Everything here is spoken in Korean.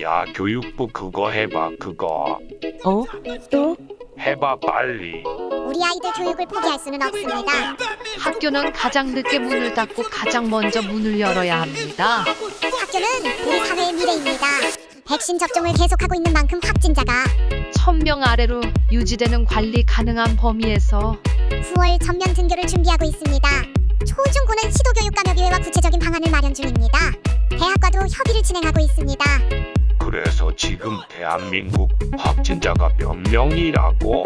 야, 교육부 그거 해봐, 그거. 어? 또? 해봐, 빨리. 우리 아이들 교육을 포기할 수는 없습니다. 학교는 가장 늦게 문을 닫고 가장 먼저 문을 열어야 합니다. 학교는 우리 사회의 미래입니다. 백신 접종을 계속하고 있는 만큼 확진자가 1000명 아래로 유지되는 관리 가능한 범위에서 9월 전면 등교를 준비하고 있습니다. 초중고는 시도교육감협의회와 구체적인 방안을 마련 중입니다. 협의를 진행하고 있습니다. 그래서 지금 대한민국 확진자가 몇 명이라고?